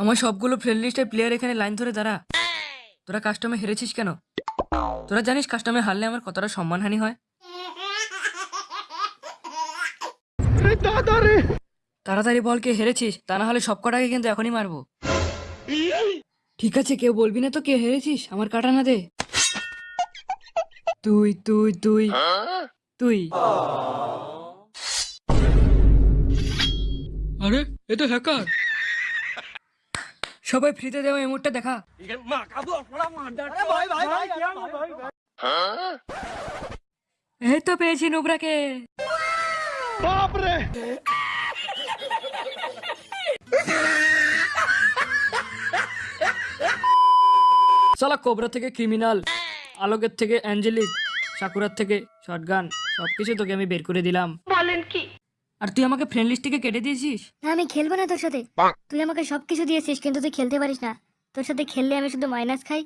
আমার সবগুলো ফ্রেন্ড লিস্টের প্লেয়ার এখানে লাইন ধরে দাঁড়া। তোরা কাস্টমে হেরেছিস কেন? তোরা জানিস কাস্টমে হারলে আমার কতটা সম্মানহানি হয়? তাড়াতাড়ি বল কে হেরেছিস, তা না হলে সব কটাকে কিন্তু এখনই মারবো। ঠিক আছে, কেউ বলবি না তো কে হেরেছিস? আমার কাটা না দে। তুই তুই তুই। তুই। আরে এ তো হ্যাকার সবাই ফ্রিতে দেওয়া এমোটটা দেখা। এই তো পেয়েছি নুবরাকে। সালা কোবরা থেকে ক্রিমিনাল, আলোকের থেকে অ্যাঞ্জেলিক, সাকুরার থেকে শটগান, সবকিছু তোকে আমি বের করে দিলাম। বলেন কি? আর তুই আমাকে ফ্রেন্ড লিস্ট থেকে কেটে দিয়েছিস? না আমি খেলব না তোর সাথে। তুই আমাকে সবকিছু দিয়েছিস কিন্তু তুই খেলতে পারিস না। তোর সাথে খেললে আমি শুধু মাইনাস খাই।